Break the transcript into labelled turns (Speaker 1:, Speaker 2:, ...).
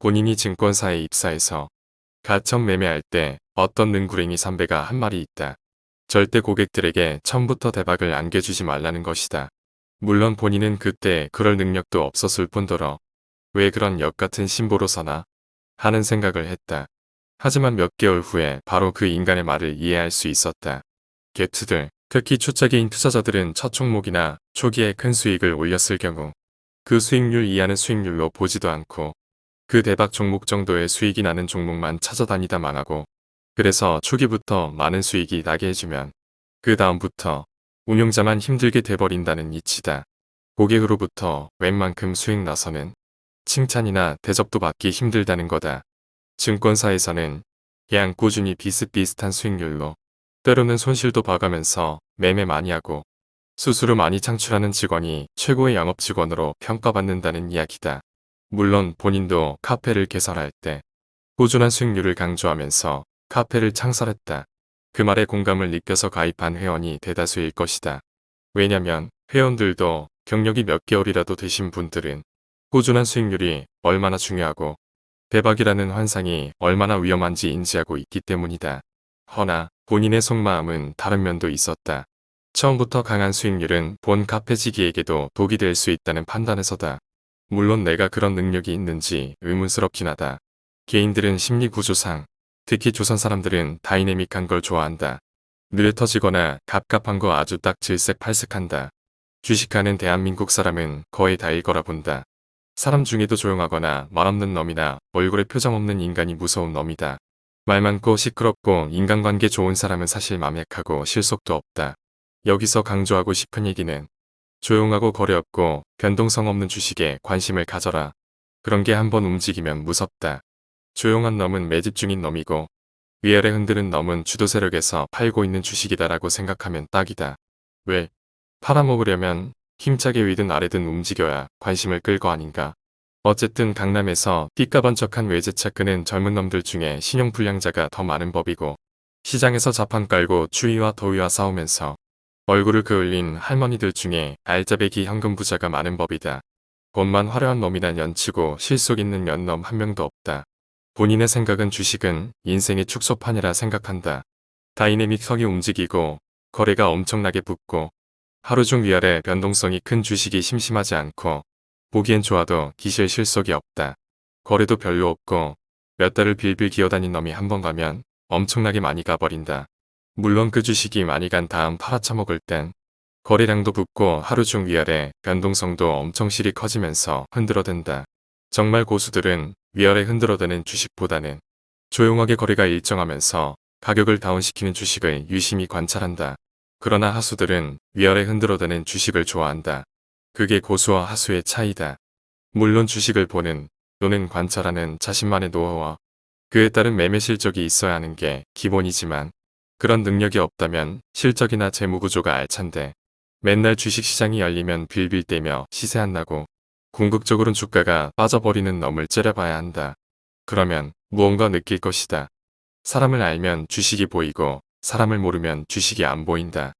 Speaker 1: 본인이 증권사에 입사해서 가청 매매할 때 어떤 능구랭이 선배가 한 말이 있다. 절대 고객들에게 처음부터 대박을 안겨주지 말라는 것이다. 물론 본인은 그때 그럴 능력도 없었을 뿐더러 왜 그런 역 같은 신보로 서나 하는 생각을 했다. 하지만 몇 개월 후에 바로 그 인간의 말을 이해할 수 있었다. 게트들, 특히 초짜기인 투자자들은 첫 종목이나 초기에 큰 수익을 올렸을 경우 그 수익률 이하는 수익률로 보지도 않고 그 대박 종목 정도의 수익이 나는 종목만 찾아다니다 망하고 그래서 초기부터 많은 수익이 나게 해주면 그 다음부터 운용자만 힘들게 돼버린다는 이치다. 고객으로부터 웬만큼 수익 나서는 칭찬이나 대접도 받기 힘들다는 거다. 증권사에서는 그냥 꾸준히 비슷비슷한 수익률로 때로는 손실도 봐가면서 매매 많이 하고 수수료 많이 창출하는 직원이 최고의 영업 직원으로 평가받는다는 이야기다. 물론 본인도 카페를 개설할 때 꾸준한 수익률을 강조하면서 카페를 창설했다. 그 말에 공감을 느껴서 가입한 회원이 대다수일 것이다. 왜냐면 회원들도 경력이 몇 개월이라도 되신 분들은 꾸준한 수익률이 얼마나 중요하고 대박이라는 환상이 얼마나 위험한지 인지하고 있기 때문이다. 허나 본인의 속마음은 다른 면도 있었다. 처음부터 강한 수익률은 본 카페지기에게도 독이 될 수 있다는 판단에서다. 물론 내가 그런 능력이 있는지 의문스럽긴 하다. 개인들은 심리 구조상, 특히 조선 사람들은 다이내믹한 걸 좋아한다. 늘 터지거나 갑갑한 거 아주 딱 질색팔색한다. 주식하는 대한민국 사람은 거의 다일 거라 본다. 사람 중에도 조용하거나 말없는 놈이나 얼굴에 표정 없는 인간이 무서운 놈이다. 말 많고 시끄럽고 인간관계 좋은 사람은 사실 맘약하고 실속도 없다. 여기서 강조하고 싶은 얘기는 조용하고 거래 없고 변동성 없는 주식에 관심을 가져라. 그런 게 한번 움직이면 무섭다. 조용한 놈은 매집 중인 놈이고 위아래 흔드는 놈은 주도 세력에서 팔고 있는 주식이다라고 생각하면 딱이다. 왜? 팔아먹으려면 힘차게 위든 아래든 움직여야 관심을 끌 거 아닌가. 어쨌든 강남에서 띠까번쩍한 외제차 끄는 젊은 놈들 중에 신용불량자가 더 많은 법이고 시장에서 자판 깔고 추위와 더위와 싸우면서 얼굴을 그을린 할머니들 중에 알짜배기 현금 부자가 많은 법이다. 돈만 화려한 놈이나 연치고 실속 있는 연놈 한 명도 없다. 본인의 생각은 주식은 인생의 축소판이라 생각한다. 다이내믹 성이 움직이고 거래가 엄청나게 붙고 하루 중 위아래 변동성이 큰 주식이 심심하지 않고 보기엔 좋아도 기실 실속이 없다. 거래도 별로 없고 몇 달을 빌빌 기어다닌 놈이 한 번 가면 엄청나게 많이 가버린다. 물론 그 주식이 많이 간 다음 팔아쳐먹을 땐 거래량도 붙고 하루 중 위아래 변동성도 엄청 실이 커지면서 흔들어댄다. 정말 고수들은 위아래 흔들어대는 주식보다는 조용하게 거래가 일정하면서 가격을 다운시키는 주식을 유심히 관찰한다. 그러나 하수들은 위아래 흔들어대는 주식을 좋아한다. 그게 고수와 하수의 차이다. 물론 주식을 보는 또는 관찰하는 자신만의 노하우와 그에 따른 매매 실적이 있어야 하는 게 기본이지만 그런 능력이 없다면 실적이나 재무구조가 알찬데 맨날 주식시장이 열리면 빌빌대며 시세 안 나고 궁극적으로는 주가가 빠져버리는 놈을 째려봐야 한다. 그러면 무언가 느낄 것이다. 사람을 알면 주식이 보이고 사람을 모르면 주식이 안 보인다.